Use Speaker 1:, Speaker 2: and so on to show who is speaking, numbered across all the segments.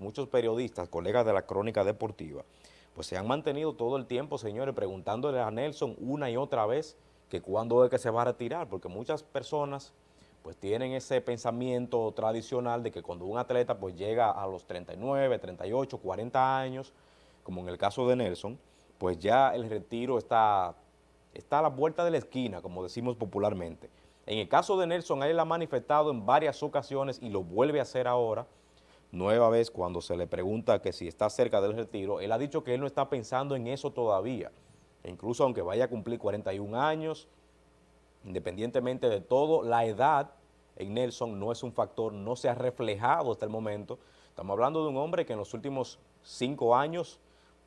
Speaker 1: muchos periodistas, colegas de la crónica deportiva, pues se han mantenido todo el tiempo, señores, preguntándole a Nelson una y otra vez que cuándo es que se va a retirar, porque muchas personas pues tienen ese pensamiento tradicional de que cuando un atleta pues llega a los 39, 38, 40 años, como en el caso de Nelson, pues ya el retiro está, está a la vuelta de la esquina, como decimos popularmente. En el caso de Nelson, él ha manifestado en varias ocasiones y lo vuelve a hacer ahora, nueva vez cuando se le pregunta que si está cerca del retiro, él ha dicho que él no está pensando en eso todavía, e incluso aunque vaya a cumplir 41 años, independientemente de todo, la edad en Nelson no es un factor, no se ha reflejado hasta el momento. Estamos hablando de un hombre que en los últimos cinco años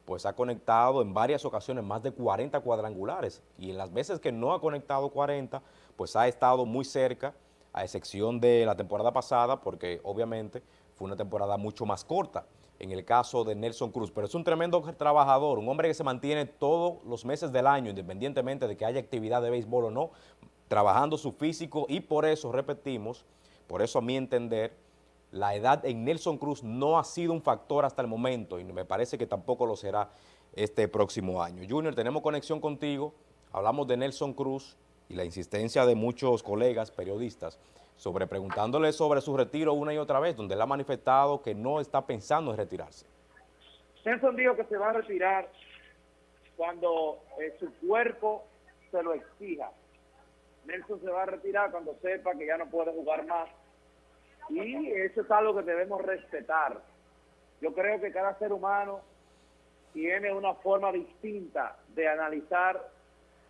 Speaker 1: pues ha conectado en varias ocasiones más de 40 cuadrangulares y en las veces que no ha conectado 40, pues ha estado muy cerca, a excepción de la temporada pasada, porque obviamente fue una temporada mucho más corta en el caso de Nelson Cruz, pero es un tremendo trabajador, un hombre que se mantiene todos los meses del año, independientemente de que haya actividad de béisbol o no, trabajando su físico. Y por eso, repetimos, por eso a mi entender, la edad en Nelson Cruz no ha sido un factor hasta el momento y me parece que tampoco lo será este próximo año. Junior, tenemos conexión contigo, hablamos de Nelson Cruz y la insistencia de muchos colegas periodistas sobre preguntándole sobre su retiro una y otra vez, donde él ha manifestado que no está pensando en retirarse.
Speaker 2: Nelson dijo que se va a retirar cuando eh, su cuerpo se lo exija. Nelson se va a retirar cuando sepa que ya no puede jugar más. Y eso es algo que debemos respetar. Yo creo que cada ser humano tiene una forma distinta de analizar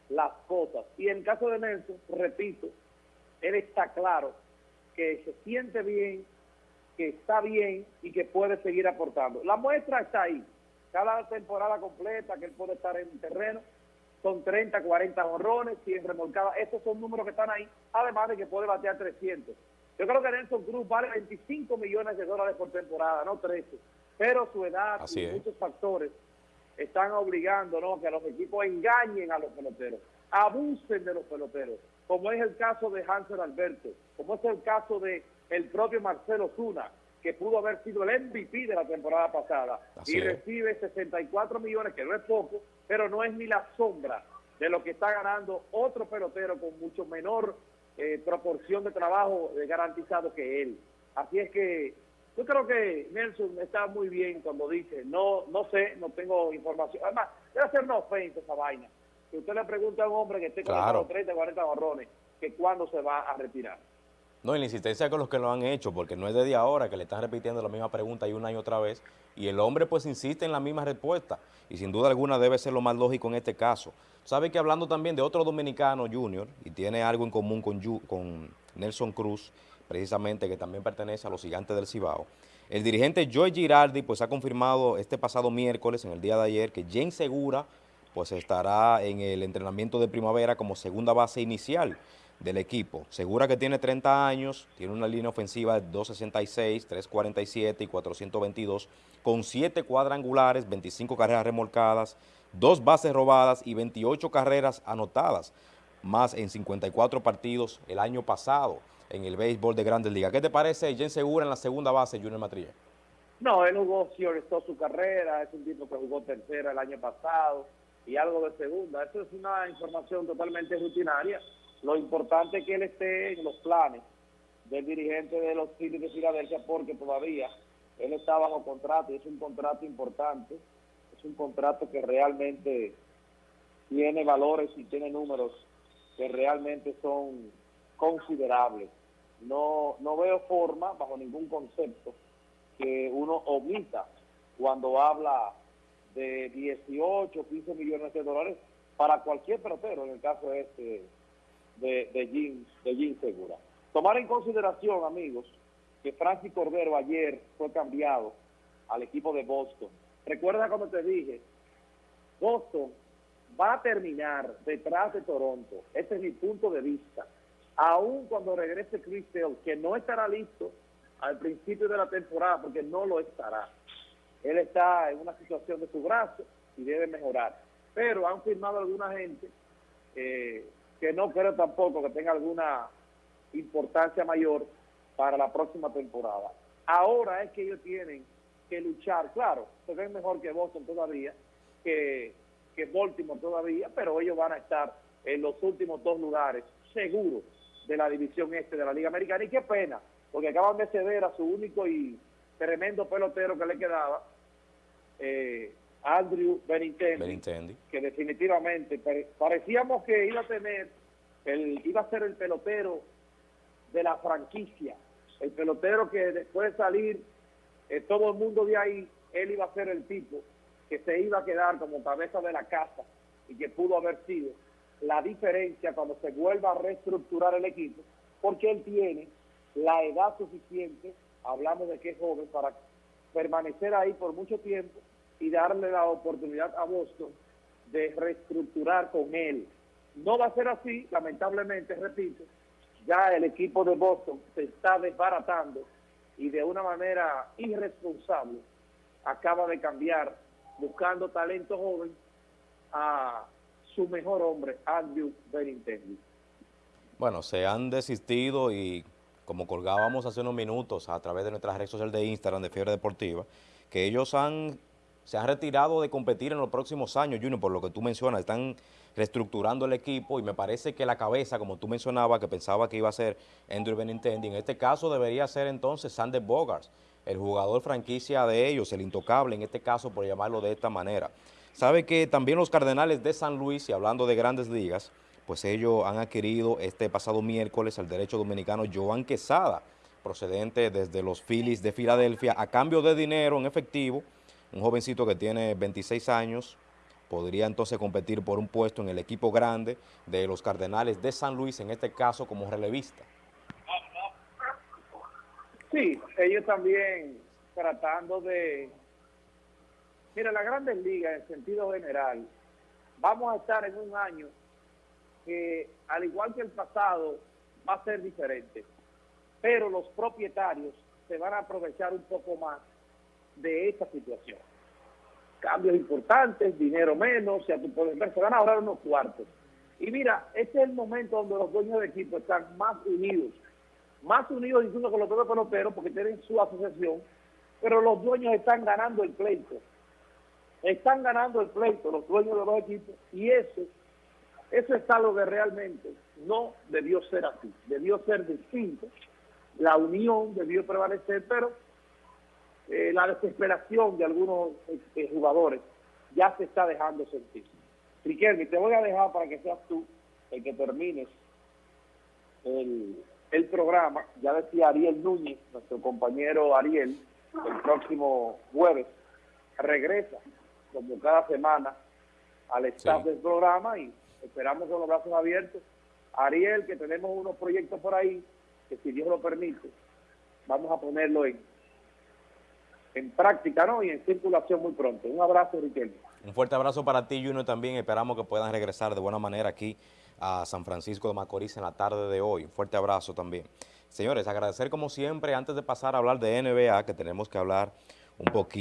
Speaker 2: las cosas. Y en caso de Nelson, repito, él está claro que se siente bien, que está bien y que puede seguir aportando. La muestra está ahí. Cada temporada completa que él puede estar en el terreno, son 30, 40 honrones, 100 remolcadas. Estos son números que están ahí, además de que puede batear 300. Yo creo que Nelson Cruz vale 25 millones de dólares por temporada, no 13. Pero su edad y muchos factores están obligando ¿no? que a los equipos engañen a los peloteros, abusen de los peloteros, como es el caso de Hansel Alberto, como es el caso de el propio Marcelo Zuna, que pudo haber sido el MVP de la temporada pasada y recibe 64 millones, que no es poco, pero no es ni la sombra de lo que está ganando otro pelotero con mucho menor eh, proporción de trabajo garantizado que él. Así es que yo creo que Nelson está muy bien cuando dice, no no sé, no tengo información. Además, debe ser una ofensa esa vaina. Si usted le pregunta a un hombre que esté con claro. 30, 40 borrones, que cuándo se va a retirar.
Speaker 1: No, y la insistencia con los que lo han hecho, porque no es desde ahora que le están repitiendo la misma pregunta y una y otra vez, y el hombre pues insiste en la misma respuesta, y sin duda alguna debe ser lo más lógico en este caso. Sabe que hablando también de otro dominicano junior, y tiene algo en común con, con Nelson Cruz, precisamente que también pertenece a los gigantes del Cibao, el dirigente Joy Girardi pues ha confirmado este pasado miércoles, en el día de ayer, que James Segura pues estará en el entrenamiento de primavera como segunda base inicial del equipo. Segura que tiene 30 años, tiene una línea ofensiva de 266, 347 y 422, con 7 cuadrangulares, 25 carreras remolcadas, 2 bases robadas y 28 carreras anotadas, más en 54 partidos el año pasado en el béisbol de Grandes Ligas. ¿Qué te parece Jen Segura en la segunda base, Junior Matrilla?
Speaker 2: No, él jugó, sí, su carrera, es un tipo que jugó tercera el año pasado y algo de segunda. Eso es una información totalmente rutinaria lo importante es que él esté en los planes del dirigente de los Phillies de Filadelfia porque todavía él está bajo contrato y es un contrato importante, es un contrato que realmente tiene valores y tiene números que realmente son considerables. No, no veo forma, bajo ningún concepto, que uno omita cuando habla de 18, 15 millones de dólares para cualquier pelotero, en el caso este de, de, de Segura. Tomar en consideración, amigos, que Francis Cordero ayer fue cambiado al equipo de Boston. Recuerda como te dije, Boston va a terminar detrás de Toronto. Ese es mi punto de vista. Aún cuando regrese Chris que no estará listo al principio de la temporada, porque no lo estará. Él está en una situación de su brazo y debe mejorar. Pero han firmado alguna gente eh, que no creo tampoco que tenga alguna importancia mayor para la próxima temporada. Ahora es que ellos tienen que luchar. Claro, se ven mejor que Boston todavía, que, que Baltimore todavía, pero ellos van a estar en los últimos dos lugares, seguros, de la división este de la Liga Americana. Y qué pena, porque acaban de ceder a su único y tremendo pelotero que le quedaba, eh, Andrew Benintendi,
Speaker 1: Benintendi.
Speaker 2: que definitivamente pare- parecíamos que iba a tener, el, iba a ser el pelotero de la franquicia, el pelotero que después de salir eh, todo el mundo de ahí, él iba a ser el tipo que se iba a quedar como cabeza de la casa y que pudo haber sido la diferencia cuando se vuelva a reestructurar el equipo, porque él tiene la edad suficiente, hablamos de que es joven, para permanecer ahí por mucho tiempo y darle la oportunidad a Boston de reestructurar con él. No va a ser así, lamentablemente, repito, ya el equipo de Boston se está desbaratando y de una manera irresponsable acaba de cambiar, buscando talento joven, a su mejor hombre, Andrew Benintendi.
Speaker 1: Bueno, se han desistido y como colgábamos hace unos minutos a través de nuestras redes sociales de Instagram de Fiebre Deportiva, que ellos han, se han retirado de competir en los próximos años, Junior, por lo que tú mencionas, están reestructurando el equipo y me parece que la cabeza, como tú mencionabas, que pensaba que iba a ser Andrew Benintendi, en este caso debería ser entonces Sander Bogarts, el jugador franquicia de ellos, el intocable en este caso, por llamarlo de esta manera. Sabe que también los Cardenales de San Luis, y hablando de grandes ligas, pues ellos han adquirido este pasado miércoles al derecho dominicano Joan Quesada, procedente desde los Phillies de Filadelfia, a cambio de dinero en efectivo, un jovencito que tiene 26 años, podría entonces competir por un puesto en el equipo grande de los Cardenales de San Luis, en este caso como relevista.
Speaker 2: Sí, ellos también tratando de... Mira, la Grandes Ligas en sentido general, vamos a estar en un año que, al igual que el pasado, va a ser diferente. Pero los propietarios se van a aprovechar un poco más de esta situación. Cambios importantes, dinero menos, ya tú puedes ver, se van a ahorrar unos cuartos. Y mira, este es el momento donde los dueños de equipo están más unidos, más unidos incluso con los propios peloteros porque tienen su asociación, pero los dueños están ganando el pleito. Están ganando el pleito los dueños de los equipos y eso, eso es algo que realmente no debió ser así, debió ser distinto. La unión debió prevalecer, pero eh, la desesperación de algunos eh, jugadores ya se está dejando sentir. Riquelme, te voy a dejar para que seas tú el que termines el, el programa. Ya decía Ariel Núñez, nuestro compañero Ariel, el próximo jueves regresa, como cada semana, al staff
Speaker 1: Sí.
Speaker 2: del programa y esperamos con los brazos abiertos. Ariel, que tenemos unos proyectos por ahí, que si Dios lo permite, vamos a ponerlo en, en práctica ¿no? y en circulación muy pronto. Un abrazo, Riquelme.
Speaker 1: Un fuerte abrazo para ti, Junior, también. Esperamos que puedan regresar de buena manera aquí a San Francisco de Macorís en la tarde de hoy. Un fuerte abrazo también. Señores, agradecer como siempre, antes de pasar a hablar de NBA, que tenemos que hablar un poquito.